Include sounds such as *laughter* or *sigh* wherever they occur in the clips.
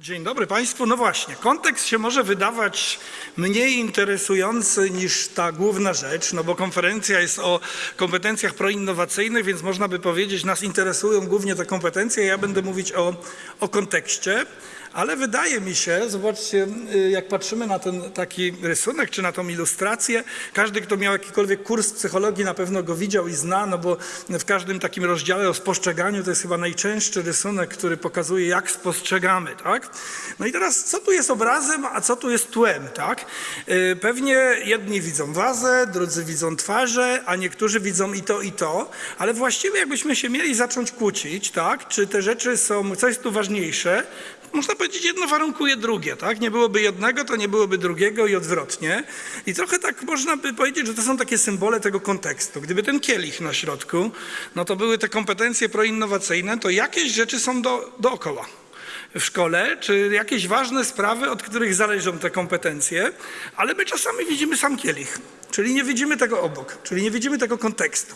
Dzień dobry Państwu. No właśnie, kontekst się może wydawać mniej interesujący niż ta główna rzecz, no bo konferencja jest o kompetencjach proinnowacyjnych, więc można by powiedzieć, nas interesują głównie te kompetencje, ja będę mówić o, o kontekście. Ale wydaje mi się, zobaczcie, y, jak patrzymy na ten taki rysunek, czy na tą ilustrację, każdy, kto miał jakikolwiek kurs psychologii na pewno go widział i zna, no bo w każdym takim rozdziale o spostrzeganiu to jest chyba najczęstszy rysunek, który pokazuje, jak spostrzegamy, tak? No i teraz, co tu jest obrazem, a co tu jest tłem, tak? Y, Pewnie jedni widzą wazę, drudzy widzą twarze, a niektórzy widzą i to, i to, ale właściwie jakbyśmy się mieli zacząć kłócić, tak? Czy te rzeczy są, co jest tu ważniejsze, można powiedzieć, jedno warunkuje drugie, tak? Nie byłoby jednego, to nie byłoby drugiego i odwrotnie. I trochę tak można by powiedzieć, że to są takie symbole tego kontekstu. Gdyby ten kielich na środku, no to były te kompetencje proinnowacyjne, to jakieś rzeczy są do, dookoła w szkole, czy jakieś ważne sprawy, od których zależą te kompetencje, ale my czasami widzimy sam kielich, czyli nie widzimy tego obok, czyli nie widzimy tego kontekstu.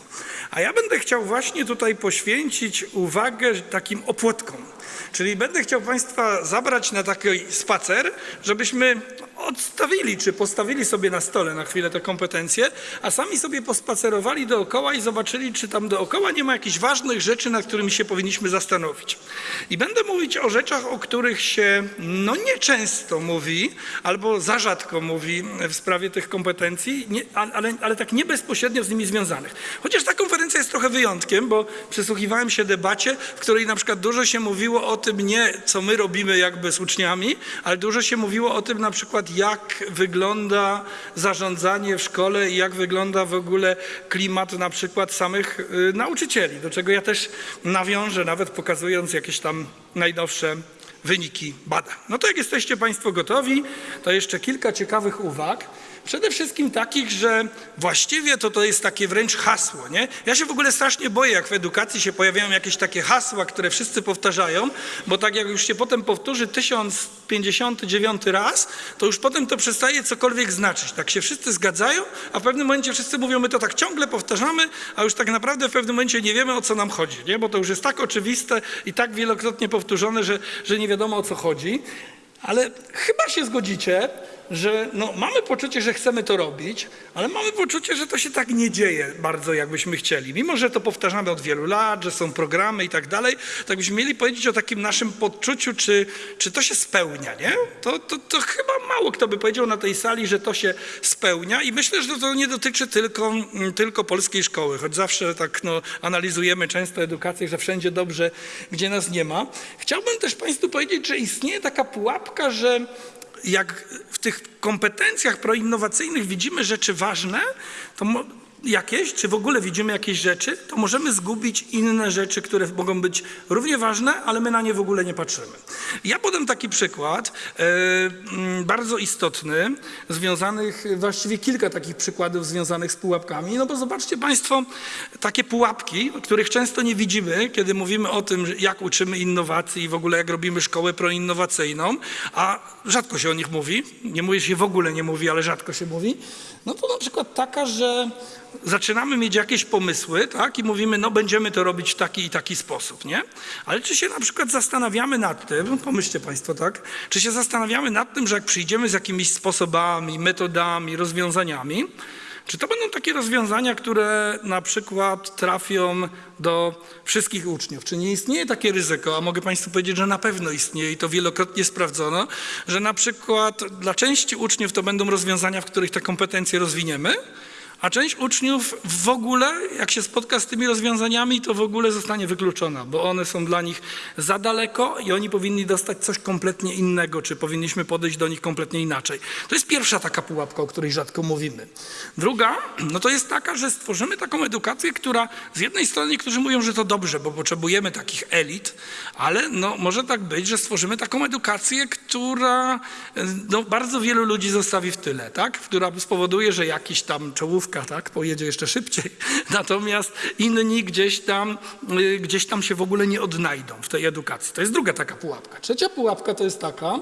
A ja będę chciał właśnie tutaj poświęcić uwagę takim opłotkom. Czyli będę chciał Państwa zabrać na taki spacer, żebyśmy odstawili czy postawili sobie na stole na chwilę te kompetencje, a sami sobie pospacerowali dookoła i zobaczyli, czy tam dookoła nie ma jakichś ważnych rzeczy, nad którymi się powinniśmy zastanowić. I będę mówić o rzeczach, o których się no nieczęsto mówi, albo za rzadko mówi w sprawie tych kompetencji, nie, ale, ale tak nie bezpośrednio z nimi związanych. Chociaż ta konferencja jest trochę wyjątkiem, bo przysłuchiwałem się debacie, w której na przykład dużo się mówiło o tym nie, co my robimy jakby z uczniami, ale dużo się mówiło o tym na przykład, jak wygląda zarządzanie w szkole i jak wygląda w ogóle klimat na przykład samych y, nauczycieli, do czego ja też nawiążę, nawet pokazując jakieś tam najnowsze wyniki badań. No to jak jesteście Państwo gotowi, to jeszcze kilka ciekawych uwag. Przede wszystkim takich, że właściwie to to jest takie wręcz hasło, nie? Ja się w ogóle strasznie boję, jak w edukacji się pojawiają jakieś takie hasła, które wszyscy powtarzają, bo tak jak już się potem powtórzy 1059 raz, to już potem to przestaje cokolwiek znaczyć. Tak się wszyscy zgadzają, a w pewnym momencie wszyscy mówią, my to tak ciągle powtarzamy, a już tak naprawdę w pewnym momencie nie wiemy, o co nam chodzi, nie? Bo to już jest tak oczywiste i tak wielokrotnie powtórzone, że, że nie wiadomo, o co chodzi. Ale chyba się zgodzicie, że no, mamy poczucie, że chcemy to robić, ale mamy poczucie, że to się tak nie dzieje bardzo, jakbyśmy chcieli. Mimo, że to powtarzamy od wielu lat, że są programy i tak dalej, to jakbyśmy mieli powiedzieć o takim naszym podczuciu, czy, czy to się spełnia, nie? To, to, to chyba mało kto by powiedział na tej sali, że to się spełnia i myślę, że to nie dotyczy tylko, tylko polskiej szkoły, choć zawsze tak no, analizujemy często edukację, że wszędzie dobrze, gdzie nas nie ma. Chciałbym też Państwu powiedzieć, że istnieje taka pułapka, że jak w tych kompetencjach proinnowacyjnych widzimy rzeczy ważne, to jakieś, czy w ogóle widzimy jakieś rzeczy, to możemy zgubić inne rzeczy, które mogą być równie ważne, ale my na nie w ogóle nie patrzymy. Ja podam taki przykład, e, mm, bardzo istotny, związanych, właściwie kilka takich przykładów związanych z pułapkami, no bo zobaczcie Państwo, takie pułapki, których często nie widzimy, kiedy mówimy o tym, jak uczymy innowacji i w ogóle jak robimy szkołę proinnowacyjną, a rzadko się o nich mówi, nie mówi się w ogóle nie mówi, ale rzadko się mówi, no to na przykład taka, że zaczynamy mieć jakieś pomysły, tak, i mówimy, no będziemy to robić w taki i taki sposób, nie? Ale czy się na przykład zastanawiamy nad tym, pomyślcie Państwo, tak, czy się zastanawiamy nad tym, że jak przyjdziemy z jakimiś sposobami, metodami, rozwiązaniami, czy to będą takie rozwiązania, które na przykład trafią do wszystkich uczniów? Czy nie istnieje takie ryzyko, a mogę Państwu powiedzieć, że na pewno istnieje i to wielokrotnie sprawdzono, że na przykład dla części uczniów to będą rozwiązania, w których te kompetencje rozwiniemy, a część uczniów w ogóle, jak się spotka z tymi rozwiązaniami, to w ogóle zostanie wykluczona, bo one są dla nich za daleko i oni powinni dostać coś kompletnie innego, czy powinniśmy podejść do nich kompletnie inaczej. To jest pierwsza taka pułapka, o której rzadko mówimy. Druga, no to jest taka, że stworzymy taką edukację, która z jednej strony niektórzy mówią, że to dobrze, bo potrzebujemy takich elit, ale no może tak być, że stworzymy taką edukację, która no, bardzo wielu ludzi zostawi w tyle, tak? która spowoduje, że jakiś tam czołówka tak, pojedzie jeszcze szybciej, *laughs* natomiast inni gdzieś tam, y, gdzieś tam się w ogóle nie odnajdą w tej edukacji. To jest druga taka pułapka. Trzecia pułapka to jest taka,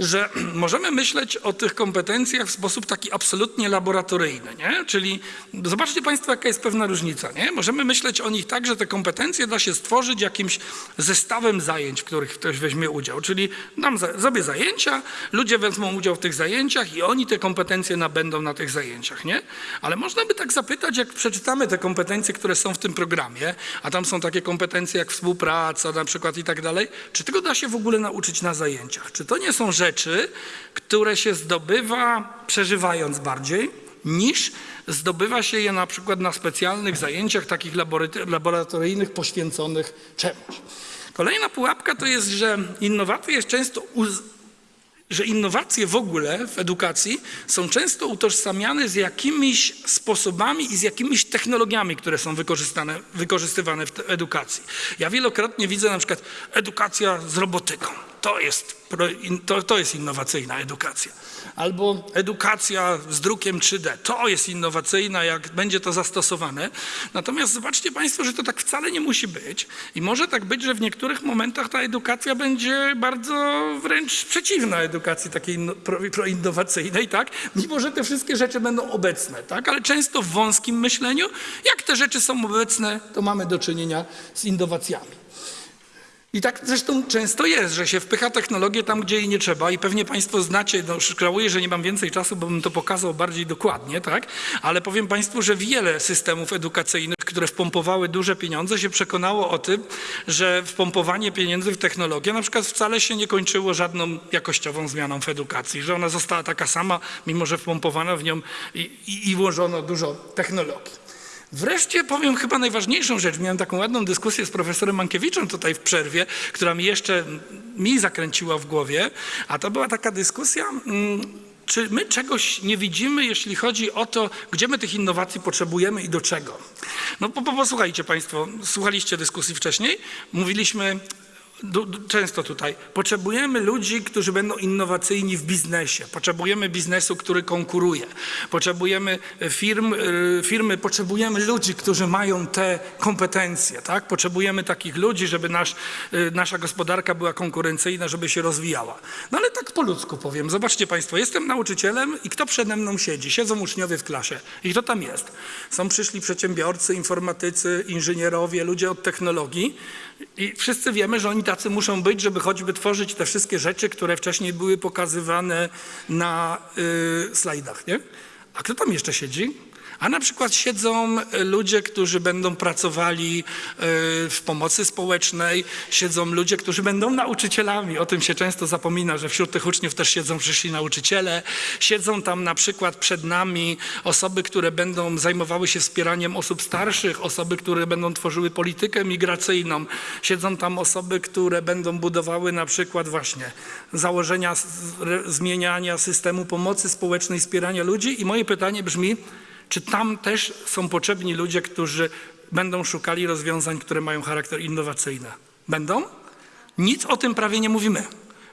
że *clears throat* możemy myśleć o tych kompetencjach w sposób taki absolutnie laboratoryjny, nie? Czyli zobaczcie Państwo, jaka jest pewna różnica, nie? Możemy myśleć o nich tak, że te kompetencje da się stworzyć jakimś zestawem zajęć, w których ktoś weźmie udział. Czyli dam zrobię zajęcia, ludzie wezmą udział w tych zajęciach i oni te kompetencje nabędą na tych zajęciach, nie? Ale można by tak zapytać, jak przeczytamy te kompetencje, które są w tym programie, a tam są takie kompetencje jak współpraca na przykład i tak dalej, czy tego da się w ogóle nauczyć na zajęciach? Czy to nie są rzeczy, które się zdobywa przeżywając bardziej, niż zdobywa się je na przykład na specjalnych zajęciach takich laboratoryjnych poświęconych czemuś. Kolejna pułapka to jest, że innowacje jest często że innowacje w ogóle w edukacji są często utożsamiane z jakimiś sposobami i z jakimiś technologiami, które są wykorzystywane w edukacji. Ja wielokrotnie widzę na przykład edukacja z robotyką. To jest, to, to jest innowacyjna edukacja. Albo edukacja z drukiem 3D. To jest innowacyjna, jak będzie to zastosowane. Natomiast zobaczcie Państwo, że to tak wcale nie musi być. I może tak być, że w niektórych momentach ta edukacja będzie bardzo wręcz przeciwna edukacji takiej inno- pro- proinnowacyjnej, tak? Mimo, że te wszystkie rzeczy będą obecne, tak? Ale często w wąskim myśleniu, jak te rzeczy są obecne, to mamy do czynienia z innowacjami. I tak zresztą często jest, że się wpycha technologię tam, gdzie jej nie trzeba i pewnie Państwo znacie, no żałuję, że nie mam więcej czasu, bo bym to pokazał bardziej dokładnie, tak? Ale powiem Państwu, że wiele systemów edukacyjnych, które wpompowały duże pieniądze, się przekonało o tym, że wpompowanie pieniędzy w technologię na przykład wcale się nie kończyło żadną jakościową zmianą w edukacji, że ona została taka sama, mimo że wpompowano w nią i, i, i włożono dużo technologii. Wreszcie powiem chyba najważniejszą rzecz. Miałem taką ładną dyskusję z profesorem Mankiewiczem tutaj w przerwie, która mi jeszcze mi zakręciła w głowie, a to była taka dyskusja. mm, Czy my czegoś nie widzimy, jeśli chodzi o to, gdzie my tych innowacji potrzebujemy i do czego? No po, posłuchajcie Państwo, słuchaliście dyskusji wcześniej, mówiliśmy często tutaj, potrzebujemy ludzi, którzy będą innowacyjni w biznesie, potrzebujemy biznesu, który konkuruje, potrzebujemy firm, y, firmy, potrzebujemy ludzi, którzy mają te kompetencje, tak? Potrzebujemy takich ludzi, żeby nasz, y, nasza gospodarka była konkurencyjna, żeby się rozwijała. No ale tak po ludzku powiem, zobaczcie Państwo, jestem nauczycielem i kto przede mną siedzi? Siedzą uczniowie w klasie i kto tam jest? Są przyszli przedsiębiorcy, informatycy, inżynierowie, ludzie od technologii i wszyscy wiemy, że oni tacy muszą być, żeby choćby tworzyć te wszystkie rzeczy, które wcześniej były pokazywane na y, slajdach, nie? A kto tam jeszcze siedzi? A na przykład siedzą y, ludzie, którzy będą pracowali y, w pomocy społecznej, siedzą ludzie, którzy będą nauczycielami. O tym się często zapomina, że wśród tych uczniów też siedzą przyszli nauczyciele. Siedzą tam na przykład przed nami osoby, które będą zajmowały się wspieraniem osób starszych, osoby, które będą tworzyły politykę migracyjną. Siedzą tam osoby, które będą budowały na przykład właśnie założenia zmieniania systemu pomocy społecznej, wspierania ludzi. I moje pytanie brzmi, czy tam też są potrzebni ludzie, którzy będą szukali rozwiązań, które mają charakter innowacyjny? Będą? Nic o tym prawie nie mówimy.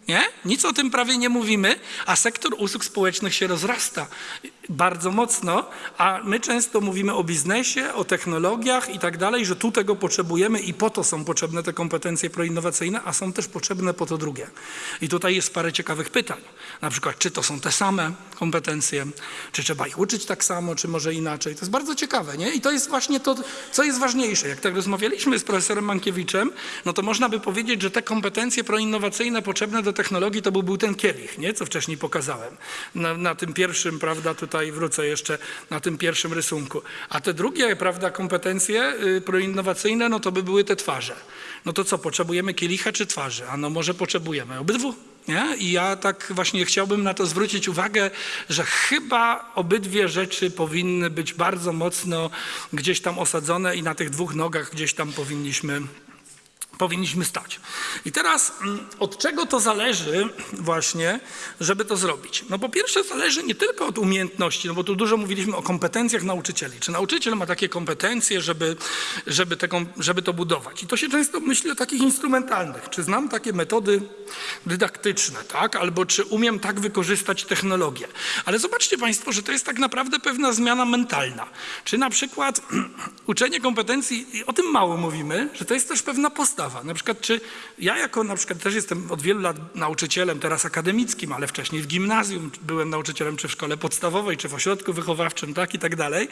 Nie? Nic o tym prawie nie mówimy, a sektor usług społecznych się rozrasta bardzo mocno, a my często mówimy o biznesie, o technologiach i tak dalej, że tu tego potrzebujemy i po to są potrzebne te kompetencje proinnowacyjne, a są też potrzebne po to drugie. I tutaj jest parę ciekawych pytań. Na przykład, czy to są te same kompetencje, czy trzeba ich uczyć tak samo, czy może inaczej. To jest bardzo ciekawe, nie? I to jest właśnie to, co jest ważniejsze. Jak tak rozmawialiśmy z profesorem Mankiewiczem, no to można by powiedzieć, że te kompetencje proinnowacyjne potrzebne do technologii to by był ten kielich, nie? Co wcześniej pokazałem. Na, na tym pierwszym, prawda, tutaj wrócę jeszcze na tym pierwszym rysunku. A te drugie, prawda, kompetencje y, proinnowacyjne, no to by były te twarze. No to co, potrzebujemy kielicha czy twarzy? A no może potrzebujemy obydwu. Nie? I ja tak właśnie chciałbym na to zwrócić uwagę, że chyba obydwie rzeczy powinny być bardzo mocno gdzieś tam osadzone i na tych dwóch nogach gdzieś tam powinniśmy powinniśmy stać. I teraz mm, od czego to zależy *clears throat* właśnie, żeby to zrobić? No po pierwsze zależy nie tylko od umiejętności, no bo tu dużo mówiliśmy o kompetencjach nauczycieli. Czy nauczyciel ma takie kompetencje, żeby, żeby, te, żeby to budować? I to się często myśli o takich instrumentalnych. Czy znam takie metody dydaktyczne, tak? Albo czy umiem tak wykorzystać technologię? Ale zobaczcie Państwo, że to jest tak naprawdę pewna zmiana mentalna. Czy na przykład *clears throat* uczenie kompetencji, o tym mało mówimy, że to jest też pewna postawa. Na przykład, czy ja jako na przykład też jestem od wielu lat nauczycielem, teraz akademickim, ale wcześniej w gimnazjum byłem nauczycielem, czy w szkole podstawowej, czy w ośrodku wychowawczym, tak i tak dalej.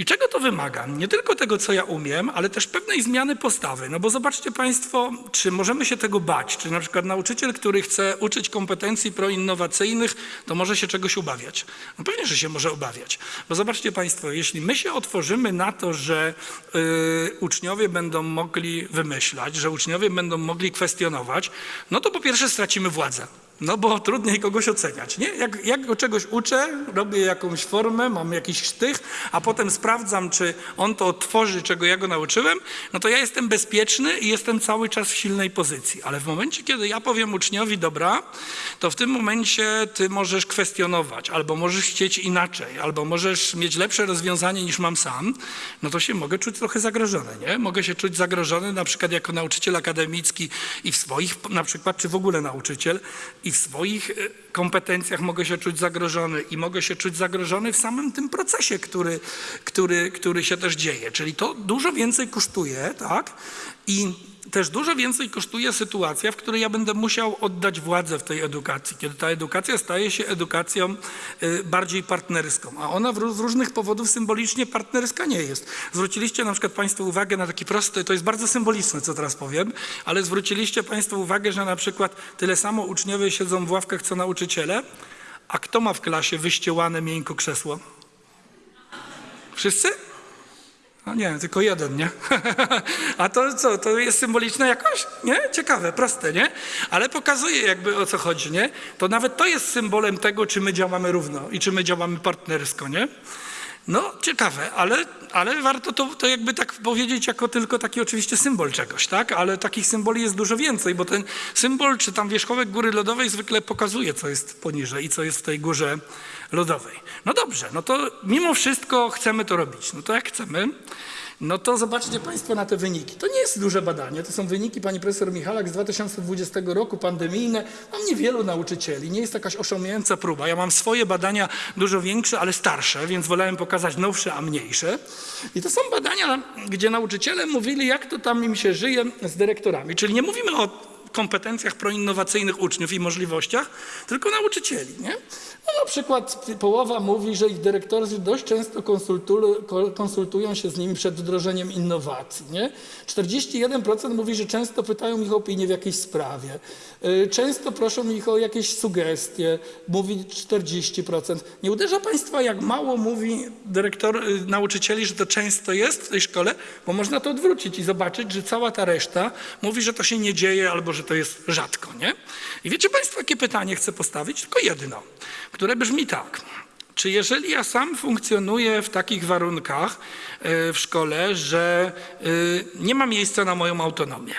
I czego to wymaga? Nie tylko tego, co ja umiem, ale też pewnej zmiany postawy. No bo zobaczcie Państwo, czy możemy się tego bać? Czy na przykład nauczyciel, który chce uczyć kompetencji proinnowacyjnych, to może się czegoś obawiać? No pewnie, że się może obawiać. Bo zobaczcie Państwo, jeśli my się otworzymy na to, że y, uczniowie będą mogli wymyślać, że uczniowie będą mogli kwestionować, no to po pierwsze stracimy władzę. No bo trudniej kogoś oceniać, nie? Jak, jak go czegoś uczę, robię jakąś formę, mam jakiś sztych, a potem sprawdzam, czy on to odtworzy, czego ja go nauczyłem, no to ja jestem bezpieczny i jestem cały czas w silnej pozycji. Ale w momencie, kiedy ja powiem uczniowi, dobra, to w tym momencie ty możesz kwestionować, albo możesz chcieć inaczej, albo możesz mieć lepsze rozwiązanie niż mam sam, no to się mogę czuć trochę zagrożony, nie? Mogę się czuć zagrożony na przykład jako nauczyciel akademicki i w swoich, na przykład, czy w ogóle nauczyciel, i w swoich e, kompetencjach mogę się czuć zagrożony i mogę się czuć zagrożony w samym tym procesie, który, który, który się też dzieje. Czyli to dużo więcej kosztuje, tak? I też dużo więcej kosztuje sytuacja, w której ja będę musiał oddać władzę w tej edukacji, kiedy ta edukacja staje się edukacją y, bardziej partnerską, a ona z różnych powodów symbolicznie partnerska nie jest. Zwróciliście na przykład Państwo uwagę na taki prosty, to jest bardzo symboliczne, co teraz powiem, ale zwróciliście Państwo uwagę, że na przykład tyle samo uczniowie siedzą w ławkach, co nauczyciele, a kto ma w klasie wyściełane miękko krzesło? Wszyscy? No nie, tylko jeden, nie? *laughs* A to co, to jest symboliczne jakoś? Nie? Ciekawe, proste, nie? Ale pokazuje jakby o co chodzi, nie? To nawet to jest symbolem tego, czy my działamy równo i czy my działamy partnersko, nie? No, ciekawe, ale, ale warto to, to jakby tak powiedzieć jako tylko taki oczywiście symbol czegoś, tak? Ale takich symboli jest dużo więcej, bo ten symbol, czy tam wierzchołek góry lodowej zwykle pokazuje, co jest poniżej i co jest w tej górze lodowej. No dobrze, no to mimo wszystko chcemy to robić. No to jak chcemy, no to zobaczcie Państwo na te wyniki. To nie jest duże badanie, to są wyniki pani profesor Michalak z 2020 roku, pandemijne. Mam niewielu nauczycieli, nie jest jakaś oszałamiająca próba. Ja mam swoje badania dużo większe, ale starsze, więc wolałem pokazać nowsze, a mniejsze. I to są badania, gdzie nauczyciele mówili, jak to tam im się żyje z dyrektorami. Czyli nie mówimy o kompetencjach proinnowacyjnych uczniów i możliwościach, tylko nauczycieli. Nie? No na przykład połowa mówi, że ich dyrektorzy dość często konsultu- ko- konsultują się z nimi przed wdrożeniem innowacji. Nie? 41% mówi, że często pytają ich o opinię w jakiejś sprawie. Y, Często proszą ich o jakieś sugestie, mówi 40%. Nie uderza Państwa, jak mało mówi dyrektor, y, nauczycieli, że to często jest w tej szkole, bo można to odwrócić i zobaczyć, że cała ta reszta mówi, że to się nie dzieje albo że to jest rzadko. Nie? I wiecie Państwo, jakie pytanie chcę postawić? Tylko jedno, które brzmi tak. Czy jeżeli ja sam funkcjonuję w takich warunkach y, w szkole, że y, nie ma miejsca na moją autonomię,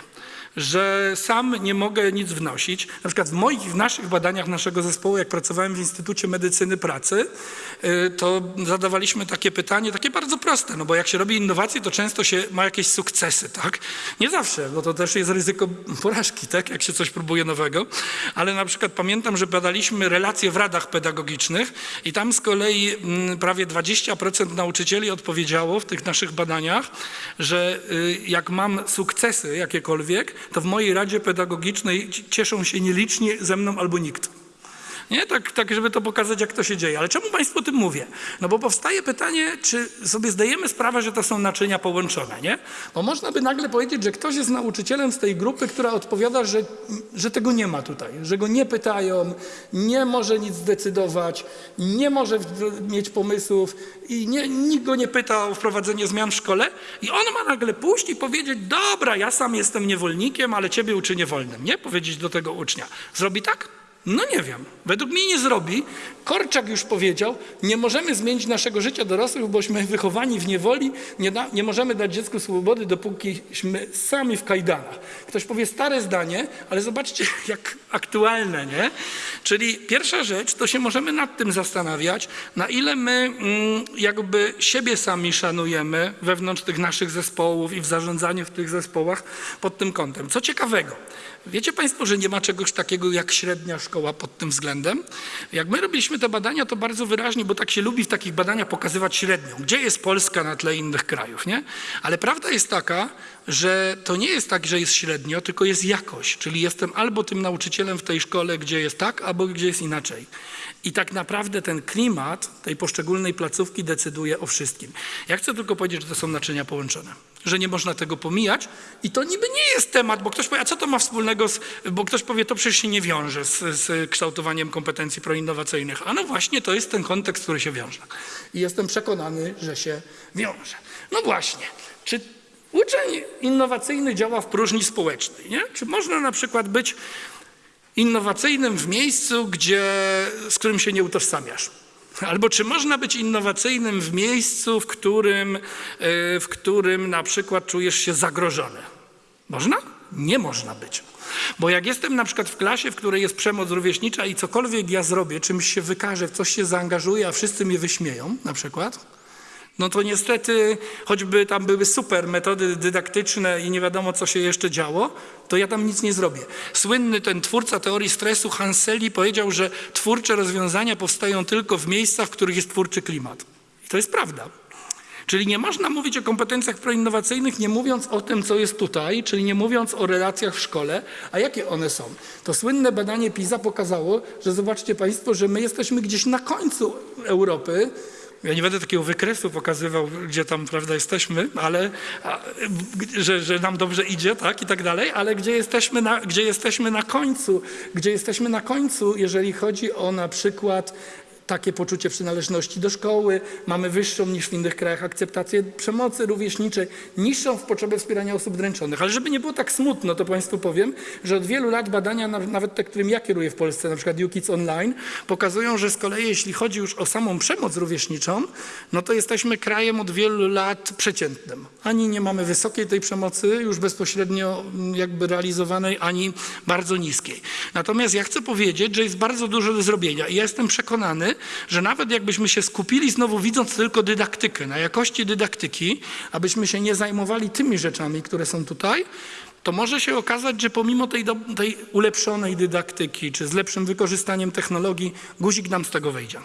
że sam nie mogę nic wnosić. Na przykład w moich, w naszych badaniach naszego zespołu, jak pracowałem w Instytucie Medycyny Pracy, y, to zadawaliśmy takie pytanie, takie bardzo proste, no bo jak się robi innowacje, to często się ma jakieś sukcesy, tak? Nie zawsze, bo to też jest ryzyko porażki, tak? Jak się coś próbuje nowego, ale na przykład pamiętam, że badaliśmy relacje w radach pedagogicznych i tam z kolei mm, prawie 20% nauczycieli odpowiedziało w tych naszych badaniach, że y, jak mam sukcesy jakiekolwiek, to w mojej radzie pedagogicznej ci- cieszą się nielicznie ze mną albo nikt. Nie? Tak, tak, żeby to pokazać, jak to się dzieje. Ale czemu Państwu o tym mówię? No bo powstaje pytanie, czy sobie zdajemy sprawę, że to są naczynia połączone, nie? Bo można by nagle powiedzieć, że ktoś jest nauczycielem z tej grupy, która odpowiada, że, że tego nie ma tutaj, że go nie pytają, nie może nic zdecydować, nie może mieć pomysłów i nie, nikt go nie pyta o wprowadzenie zmian w szkole i on ma nagle pójść i powiedzieć, dobra, ja sam jestem niewolnikiem, ale ciebie uczynię wolnym, nie? Powiedzieć do tego ucznia. Zrobi tak? No nie wiem. Według mnie nie zrobi. Korczak już powiedział, nie możemy zmienić naszego życia dorosłych, bośmy wychowani w niewoli, nie, da, nie możemy dać dziecku swobody, dopókiśmy sami w kajdanach. Ktoś powie stare zdanie, ale zobaczcie, *laughs* jak aktualne, nie? Czyli pierwsza rzecz, to się możemy nad tym zastanawiać, na ile my mm, jakby siebie sami szanujemy wewnątrz tych naszych zespołów i w zarządzaniu w tych zespołach pod tym kątem. Co ciekawego, wiecie Państwo, że nie ma czegoś takiego jak średnia szkoła? Szkoła pod tym względem. Jak my robiliśmy te badania, to bardzo wyraźnie, bo tak się lubi w takich badaniach pokazywać średnią. Gdzie jest Polska na tle innych krajów, nie? Ale prawda jest taka, że to nie jest tak, że jest średnio, tylko jest jakość. Czyli jestem albo tym nauczycielem w tej szkole, gdzie jest tak, albo gdzie jest inaczej. I tak naprawdę ten klimat tej poszczególnej placówki decyduje o wszystkim. Ja chcę tylko powiedzieć, że to są naczynia połączone, że nie można tego pomijać i to niby nie jest temat, bo ktoś powie, a co to ma wspólnego, z, bo ktoś powie, to przecież się nie wiąże z, z kształtowaniem kompetencji proinnowacyjnych. A no właśnie, to jest ten kontekst, który się wiąże. I jestem przekonany, że się wiąże. No właśnie, czy uczeń innowacyjny działa w próżni społecznej, nie? Czy można na przykład być innowacyjnym w miejscu, gdzie, z którym się nie utożsamiasz. Albo czy można być innowacyjnym w miejscu, w którym, e, w którym na przykład czujesz się zagrożony? Można? Nie można być. Bo jak jestem na przykład w klasie, w której jest przemoc rówieśnicza i cokolwiek ja zrobię, czymś się wykażę, w coś się zaangażuję, a wszyscy mnie wyśmieją na przykład, no to niestety, choćby tam były super metody dydaktyczne i nie wiadomo, co się jeszcze działo, to ja tam nic nie zrobię. Słynny ten twórca teorii stresu Hanseli powiedział, że twórcze rozwiązania powstają tylko w miejscach, w których jest twórczy klimat. I to jest prawda. Czyli nie można mówić o kompetencjach proinnowacyjnych, nie mówiąc o tym, co jest tutaj, czyli nie mówiąc o relacjach w szkole. A jakie one są? To słynne badanie PISA pokazało, że zobaczcie Państwo, że my jesteśmy gdzieś na końcu Europy, ja nie będę takiego wykresu pokazywał, gdzie tam, prawda, jesteśmy, ale że, że nam dobrze idzie, tak, i tak dalej, ale gdzie jesteśmy, na, gdzie jesteśmy na końcu, gdzie jesteśmy na końcu, jeżeli chodzi o na przykład takie poczucie przynależności do szkoły, mamy wyższą niż w innych krajach akceptację przemocy rówieśniczej, niższą w potrzebie wspierania osób dręczonych. Ale żeby nie było tak smutno, to Państwu powiem, że od wielu lat badania, nawet te, którym ja kieruję w Polsce, na przykład UKIDS Online, pokazują, że z kolei jeśli chodzi już o samą przemoc rówieśniczą, no to jesteśmy krajem od wielu lat przeciętnym. Ani nie mamy wysokiej tej przemocy, już bezpośrednio jakby realizowanej, ani bardzo niskiej. Natomiast ja chcę powiedzieć, że jest bardzo dużo do zrobienia i ja jestem przekonany, że nawet jakbyśmy się skupili, znowu widząc tylko dydaktykę, na jakości dydaktyki, abyśmy się nie zajmowali tymi rzeczami, które są tutaj, to może się okazać, że pomimo tej, do, tej ulepszonej dydaktyki, czy z lepszym wykorzystaniem technologii, guzik nam z tego wejdzie.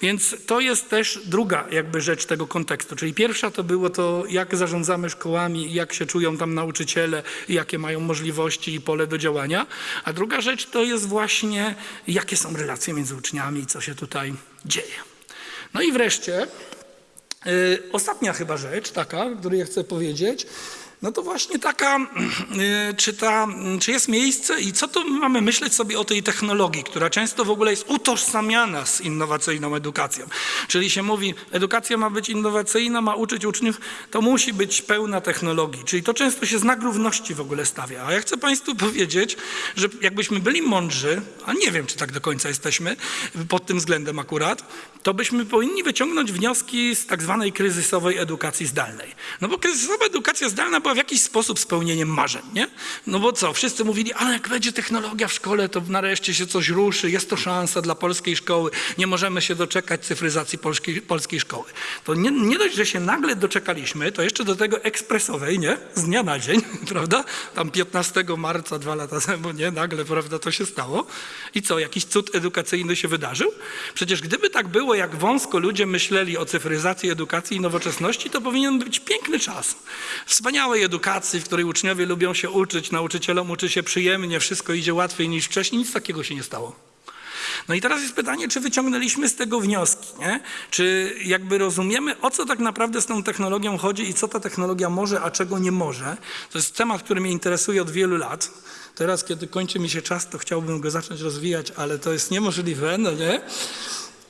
Więc to jest też druga jakby rzecz tego kontekstu. Czyli pierwsza to było to, jak zarządzamy szkołami, jak się czują tam nauczyciele, jakie mają możliwości i pole do działania. A druga rzecz to jest właśnie, jakie są relacje między uczniami i co się tutaj dzieje. No i wreszcie, yy, ostatnia chyba rzecz taka, o której ja chcę powiedzieć, no to właśnie taka, y, czy, ta, czy jest miejsce i co tu mamy myśleć sobie o tej technologii, która często w ogóle jest utożsamiana z innowacyjną edukacją. Czyli się mówi, edukacja ma być innowacyjna, ma uczyć uczniów, to musi być pełna technologii. Czyli to często się znak równości w ogóle stawia. A ja chcę Państwu *laughs* powiedzieć, że jakbyśmy byli mądrzy, a nie wiem, czy tak do końca jesteśmy pod tym względem akurat, to byśmy powinni wyciągnąć wnioski z tak zwanej kryzysowej edukacji zdalnej. No bo kryzysowa edukacja zdalna była w jakiś sposób spełnieniem marzeń, nie? No bo co, wszyscy mówili, ale jak będzie technologia w szkole, to nareszcie się coś ruszy, jest to szansa dla polskiej szkoły, nie możemy się doczekać cyfryzacji polskiej, polskiej szkoły. To nie, nie dość, że się nagle doczekaliśmy, to jeszcze do tego ekspresowej, nie? Z dnia na dzień, *laughs* prawda? Tam 15 marca, dwa lata temu, nie? Nagle, prawda, to się stało. I co, jakiś cud edukacyjny się wydarzył? Przecież gdyby tak było, jak wąsko ludzie myśleli o cyfryzacji edukacji i nowoczesności, to powinien być piękny czas. Edukacji, w której uczniowie lubią się uczyć, nauczycielom uczy się przyjemnie, wszystko idzie łatwiej niż wcześniej, nic takiego się nie stało. No i teraz jest pytanie, czy wyciągnęliśmy z tego wnioski, nie? Czy jakby rozumiemy, o co tak naprawdę z tą technologią chodzi i co ta technologia może, a czego nie może. To jest temat, który mnie interesuje od wielu lat. Teraz, kiedy kończy mi się czas, to chciałbym go zacząć rozwijać, ale to jest niemożliwe, no nie?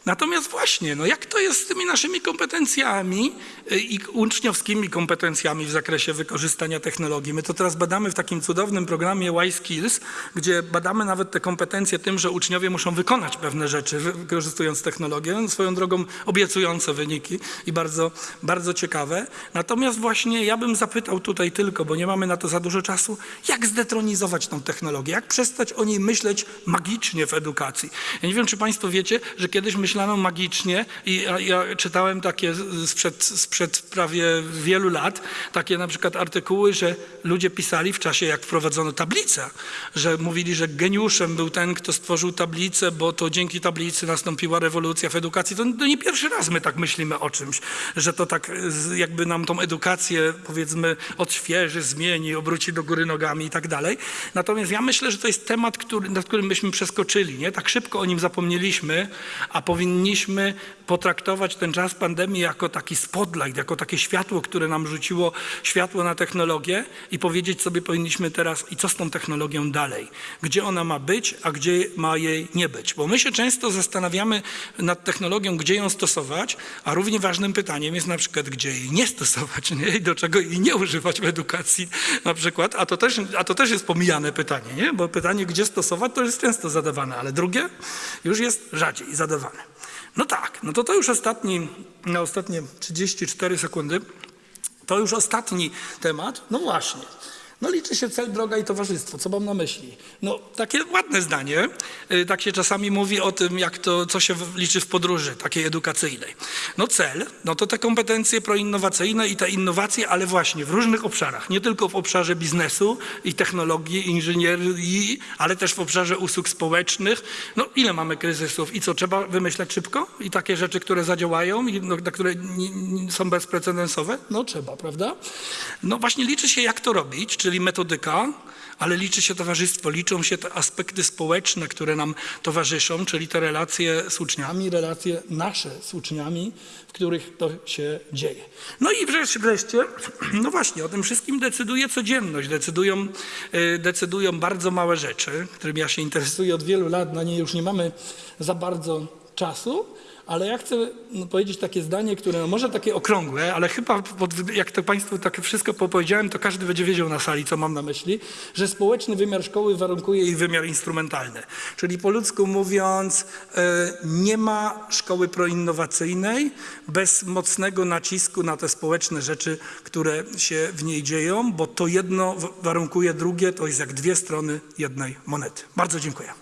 Natomiast właśnie, no jak to jest z tymi naszymi kompetencjami y, i uczniowskimi kompetencjami w zakresie wykorzystania technologii? My to teraz badamy w takim cudownym programie Y-Skills, gdzie badamy nawet te kompetencje tym, że uczniowie muszą wykonać pewne rzeczy, wykorzystując technologię. Swoją drogą obiecujące wyniki i bardzo, bardzo ciekawe. Natomiast właśnie ja bym zapytał tutaj tylko, bo nie mamy na to za dużo czasu, jak zdetronizować tą technologię? Jak przestać o niej myśleć magicznie w edukacji? Ja nie wiem, czy Państwo wiecie, że kiedyś myślałem, wymyślano magicznie i ja, czytałem takie sprzed, sprzed prawie wielu lat, takie na przykład artykuły, że ludzie pisali w czasie, jak wprowadzono tablicę, że mówili, że geniuszem był ten, kto stworzył tablicę, bo to dzięki tablicy nastąpiła rewolucja w edukacji. To, to nie pierwszy raz my tak myślimy o czymś, że to tak jakby nam tą edukację powiedzmy odświeży, zmieni, obróci do góry nogami i tak dalej. Natomiast ja myślę, że to jest temat, który, nad którym byśmy przeskoczyli. Nie? Tak szybko o nim zapomnieliśmy, a powinniśmy potraktować ten czas pandemii jako taki spotlight, jako takie światło, które nam rzuciło światło na technologię i powiedzieć sobie powinniśmy teraz i co z tą technologią dalej. Gdzie ona ma być, a gdzie ma jej nie być. Bo my się często zastanawiamy nad technologią, gdzie ją stosować, a równie ważnym pytaniem jest na przykład, gdzie jej nie stosować nie? i do czego jej nie używać w edukacji na przykład. A to też, a to też jest pomijane pytanie, nie? bo pytanie, gdzie stosować, to jest często zadawane, ale drugie już jest rzadziej zadawane. No tak, no to to już ostatni, na ostatnie 34 sekundy, to już ostatni temat. No właśnie. No liczy się cel, droga i towarzystwo. Co mam na myśli? No takie ładne zdanie. Y, Tak się czasami mówi o tym, jak to, co się liczy w podróży takiej edukacyjnej. No cel, no to te kompetencje proinnowacyjne i te innowacje, ale właśnie w różnych obszarach. Nie tylko w obszarze biznesu i technologii, inżynierii, ale też w obszarze usług społecznych. No ile mamy kryzysów i co, trzeba wymyślać szybko? I takie rzeczy, które zadziałają i no, które są bezprecedensowe? No trzeba, prawda? No właśnie liczy się jak to robić, czyli metodyka, ale liczy się towarzystwo, liczą się te aspekty społeczne, które nam towarzyszą, czyli te relacje z uczniami, relacje nasze z uczniami, w których to się dzieje. No i wreszcie, no właśnie, o tym wszystkim decyduje codzienność, decydują, y, decydują bardzo małe rzeczy, którymi ja się interesuję od wielu lat, na nie już nie mamy za bardzo czasu, ale ja chcę no, powiedzieć takie zdanie, które może takie okrągłe, ale chyba jak to Państwu tak wszystko powiedziałem, to każdy będzie wiedział na sali, co mam na myśli, że społeczny wymiar szkoły warunkuje jej wymiar instrumentalny. Czyli po ludzku mówiąc, e, nie ma szkoły proinnowacyjnej bez mocnego nacisku na te społeczne rzeczy, które się w niej dzieją, bo to jedno warunkuje drugie, to jest jak dwie strony jednej monety. Bardzo dziękuję.